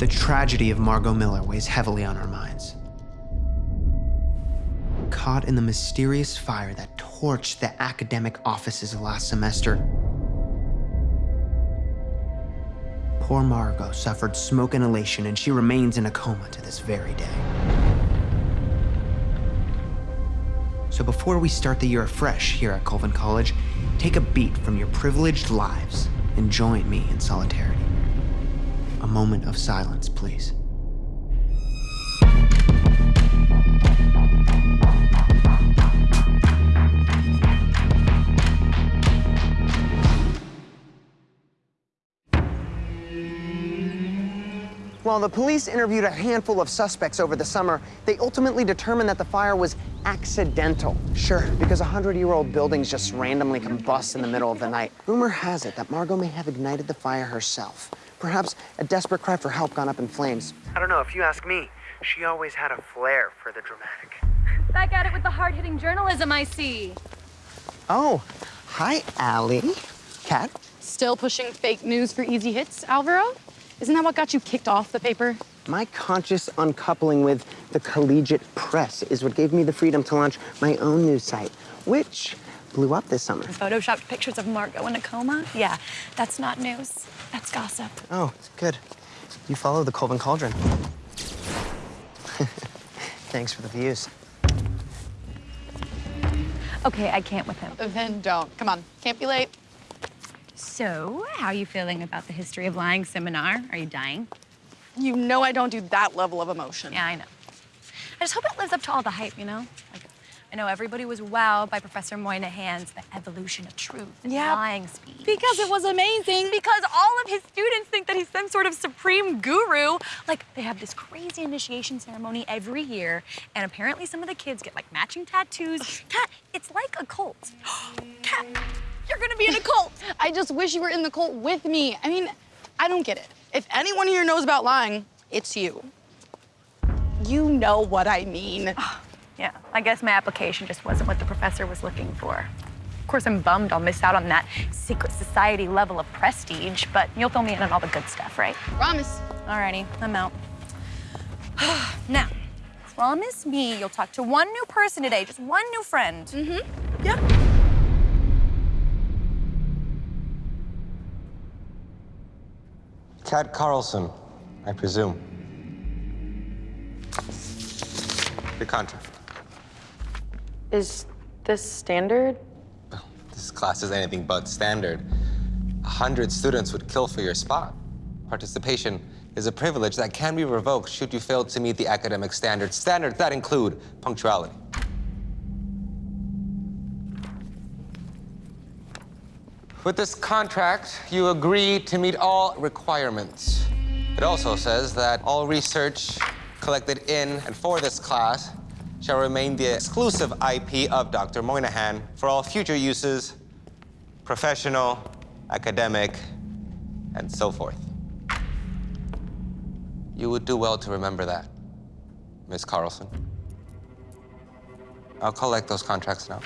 The tragedy of Margot Miller weighs heavily on our minds. Caught in the mysterious fire that torched the academic offices last semester, poor Margot suffered smoke inhalation and she remains in a coma to this very day. So before we start the year afresh here at Colvin College, take a beat from your privileged lives and join me in solidarity. A moment of silence, please. While the police interviewed a handful of suspects over the summer, they ultimately determined that the fire was accidental. Sure, because 100-year-old buildings just randomly combust in the middle of the night. Rumor has it that Margot may have ignited the fire herself. Perhaps a desperate cry for help gone up in flames. I don't know, if you ask me, she always had a flair for the dramatic. Back at it with the hard-hitting journalism, I see. Oh, hi, Allie. Kat? Still pushing fake news for easy hits, Alvaro? Isn't that what got you kicked off the paper? My conscious uncoupling with the collegiate press is what gave me the freedom to launch my own news site, which blew up this summer. Photoshopped pictures of Margot in a coma? Yeah, that's not news. That's gossip. Oh, good. You follow the Colvin Cauldron. Thanks for the views. Okay, I can't with him. Then don't. Come on, can't be late. So, how are you feeling about the history of lying seminar? Are you dying? You know I don't do that level of emotion. Yeah, I know. I just hope it lives up to all the hype, you know? Like, I know everybody was wowed by Professor Moynihan's The Evolution of Truth and lying speech. Because it was amazing. Because all of his students think that he's some sort of supreme guru. Like, they have this crazy initiation ceremony every year, and apparently some of the kids get like matching tattoos. Kat, it's like a cult. Kat, you're gonna be in a cult. I just wish you were in the cult with me. I mean, I don't get it. If anyone here knows about lying, it's you. You know what I mean. Yeah, I guess my application just wasn't what the professor was looking for. Of course, I'm bummed I'll miss out on that secret society level of prestige, but you'll fill me in on all the good stuff, right? Promise. Alrighty, I'm out. now, promise me you'll talk to one new person today, just one new friend. Mm-hmm. Yeah. Kat Carlson, I presume. The contract. Is this standard? This class is anything but standard. A hundred students would kill for your spot. Participation is a privilege that can be revoked should you fail to meet the academic standards. Standards that include punctuality. With this contract, you agree to meet all requirements. It also says that all research collected in and for this class shall remain the exclusive IP of Dr. Moynihan for all future uses, professional, academic, and so forth. You would do well to remember that, Miss Carlson. I'll collect those contracts now.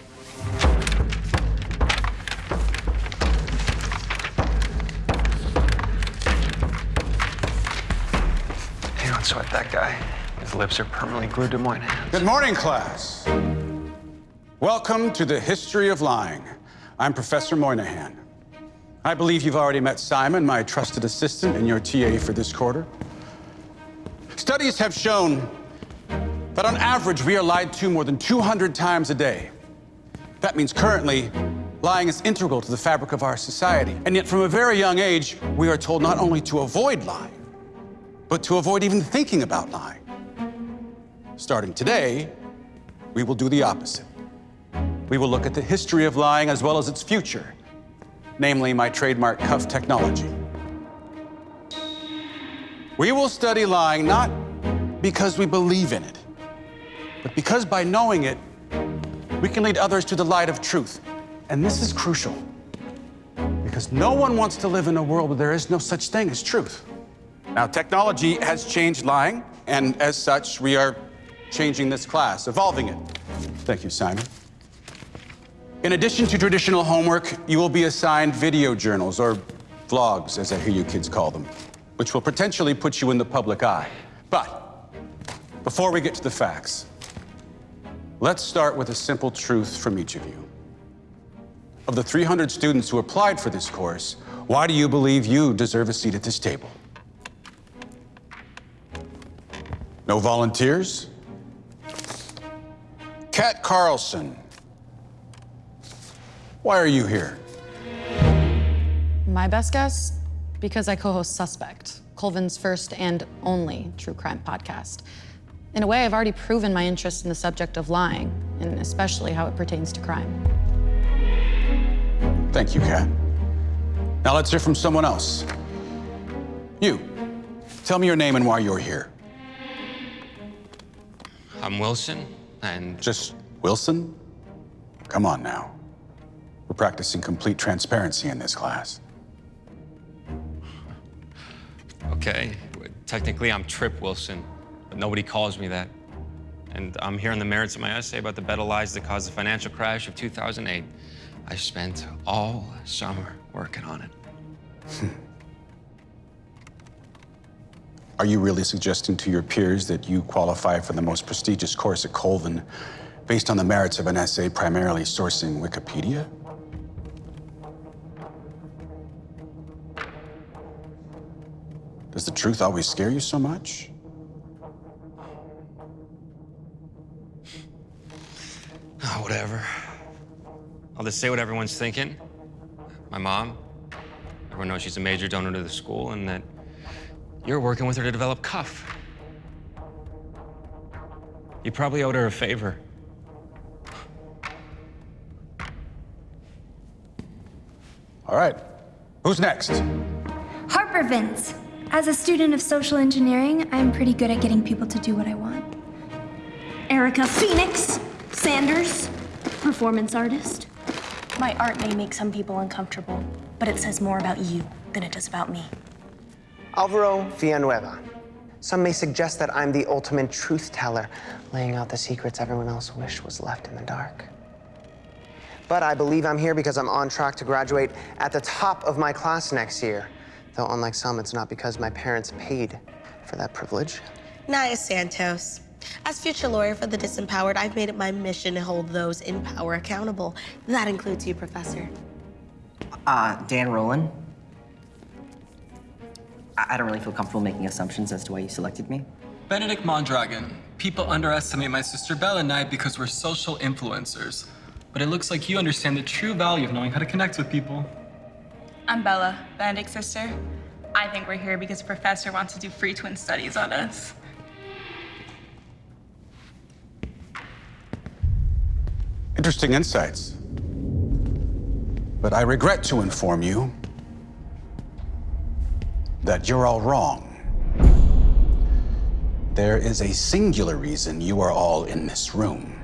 You don't sweat that guy. Lips are permanently glued to mine. Good morning, class. Welcome to the history of lying. I'm Professor Moynihan. I believe you've already met Simon, my trusted assistant and your TA for this quarter. Studies have shown that on average, we are lied to more than 200 times a day. That means currently, lying is integral to the fabric of our society. And yet, from a very young age, we are told not only to avoid lying, but to avoid even thinking about lying. Starting today, we will do the opposite. We will look at the history of lying as well as its future, namely my trademark cuff technology. We will study lying not because we believe in it, but because by knowing it, we can lead others to the light of truth. And this is crucial because no one wants to live in a world where there is no such thing as truth. Now, technology has changed lying, and as such, we are changing this class, evolving it. Thank you, Simon. In addition to traditional homework, you will be assigned video journals, or vlogs, as I hear you kids call them. which will potentially put you in the public eye. But before we get to the facts, let's start with a simple truth from each of you. Of the 300 students who applied for this course, why do you believe you deserve a seat at this table? No volunteers? Kat Carlson. Why are you here? My best guess? Because I co host Suspect, Colvin's first and only true crime podcast. In a way, I've already proven my interest in the subject of lying, and especially how it pertains to crime. Thank you, Kat. Now let's hear from someone else. You. Tell me your name and why you're here. I'm Wilson, and Just Wilson? Come on now. We're practicing complete transparency in this class. Okay, technically I'm Trip Wilson, but nobody calls me that. And I'm here on the merits of my essay about the better lies that caused the financial crash of 2008. I spent all summer working on it. Are you really suggesting to your peers that you qualify for the most prestigious course at Colvin based on the merits of an essay primarily sourcing Wikipedia? Does the truth always scare you so much? Oh, whatever. I'll just say what everyone's thinking. My mom, everyone knows she's a major donor to the school, and that you're working with her to develop Cuff. You probably owed her a favor. All right. Who's next? Harper Vince. As a student of social engineering, I'm pretty good at getting people to do what I want. Erica Phoenix Sanders, performance artist. My art may make some people uncomfortable, but it says more about you than it does about me. Alvaro Villanueva. Some may suggest that I'm the ultimate truth teller, laying out the secrets everyone else wished was left in the dark. But I believe I'm here because I'm on track to graduate at the top of my class next year. Though, unlike some, it's not because my parents paid for that privilege. Naya Santos. As future lawyer for the disempowered, I've made it my mission to hold those in power accountable. That includes you, Professor. Uh, Dan Rowland. I, I don't really feel comfortable making assumptions as to why you selected me. Benedict Mondragon. People underestimate my sister Bella and I because we're social influencers. But it looks like you understand the true value of knowing how to connect with people. I'm Bella, Benedict's sister. I think we're here because the professor wants to do free twin studies on us. Interesting insights. But I regret to inform you that you're all wrong. There is a singular reason you are all in this room.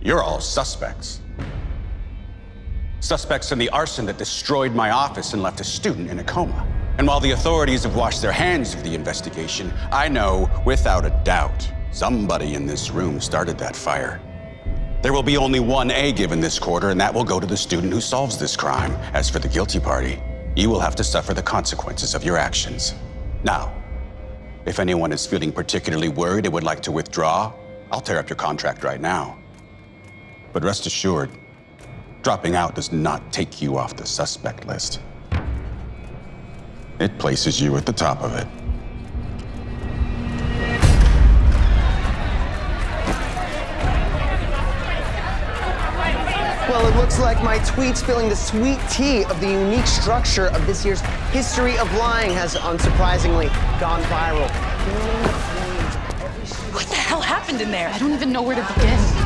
You're all suspects. Suspects in the arson that destroyed my office and left a student in a coma. And while the authorities have washed their hands of the investigation, I know without a doubt somebody in this room started that fire. There will be only one A given this quarter, and that will go to the student who solves this crime. As for the guilty party, you will have to suffer the consequences of your actions. Now, if anyone is feeling particularly worried and would like to withdraw, I'll tear up your contract right now. But rest assured, dropping out does not take you off the suspect list. It places you at the top of it. Well, it looks like my tweet spilling the sweet tea of the unique structure of this year's History of Lying has unsurprisingly gone viral. What the hell happened in there? I don't even know where to begin.